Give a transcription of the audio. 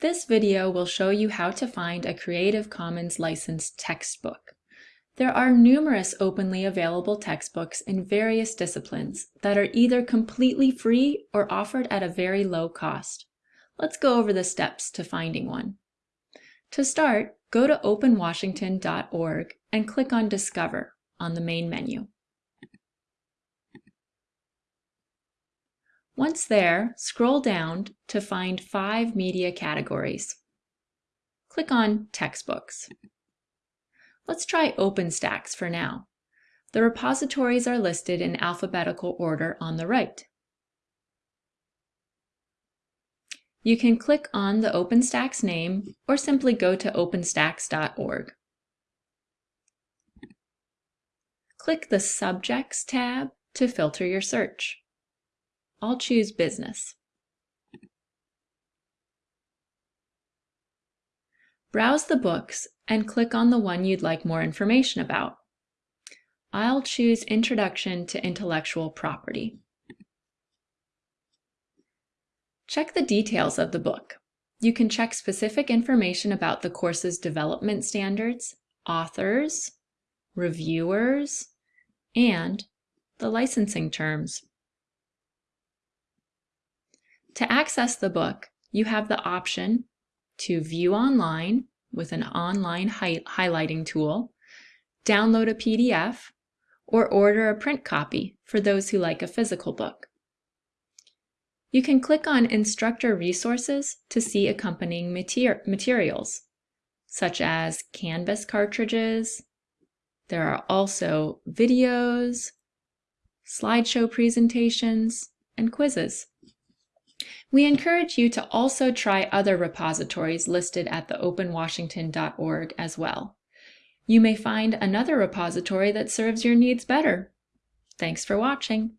This video will show you how to find a Creative Commons licensed textbook. There are numerous openly available textbooks in various disciplines that are either completely free or offered at a very low cost. Let's go over the steps to finding one. To start, go to openwashington.org and click on Discover on the main menu. Once there, scroll down to find five media categories. Click on Textbooks. Let's try OpenStax for now. The repositories are listed in alphabetical order on the right. You can click on the OpenStax name or simply go to openstax.org. Click the Subjects tab to filter your search. I'll choose Business. Browse the books and click on the one you'd like more information about. I'll choose Introduction to Intellectual Property. Check the details of the book. You can check specific information about the course's development standards, authors, reviewers, and the licensing terms. To access the book, you have the option to view online with an online hi highlighting tool, download a PDF, or order a print copy for those who like a physical book. You can click on Instructor Resources to see accompanying mater materials, such as Canvas cartridges. There are also videos, slideshow presentations, and quizzes. We encourage you to also try other repositories listed at the openwashington.org as well. You may find another repository that serves your needs better. Thanks for watching.